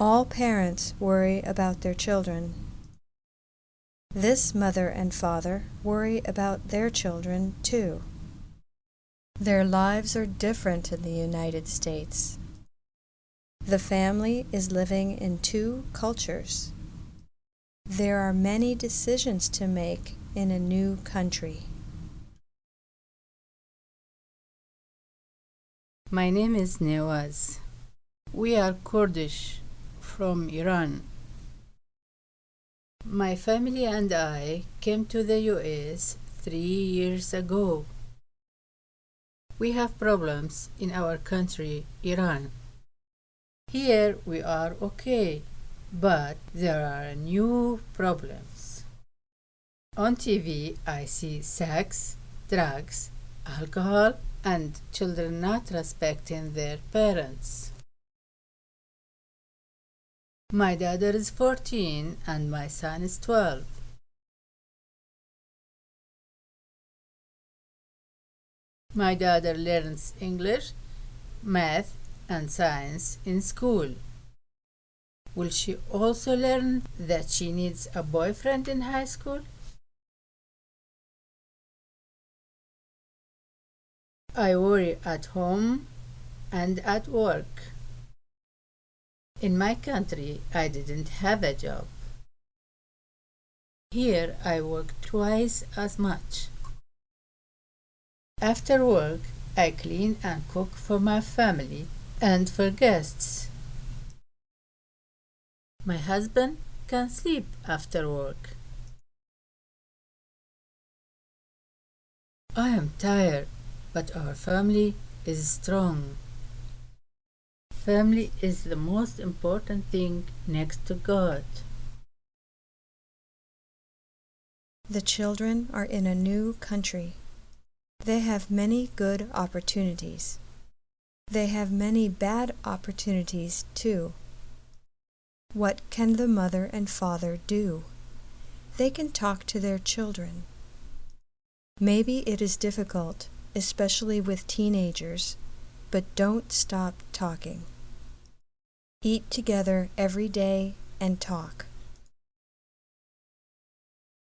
All parents worry about their children. This mother and father worry about their children, too. Their lives are different in the United States. The family is living in two cultures. There are many decisions to make in a new country. My name is Nawaz. We are Kurdish from Iran. My family and I came to the US three years ago. We have problems in our country, Iran. Here we are okay, but there are new problems. On TV, I see sex, drugs, alcohol, and children not respecting their parents. My daughter is 14 and my son is 12. My daughter learns English, math, and science in school. Will she also learn that she needs a boyfriend in high school? I worry at home and at work. In my country, I didn't have a job. Here, I work twice as much. After work, I clean and cook for my family and for guests. My husband can sleep after work. I am tired, but our family is strong. Family is the most important thing next to God. The children are in a new country. They have many good opportunities. They have many bad opportunities, too. What can the mother and father do? They can talk to their children. Maybe it is difficult, especially with teenagers, but don't stop talking. Eat together every day and talk.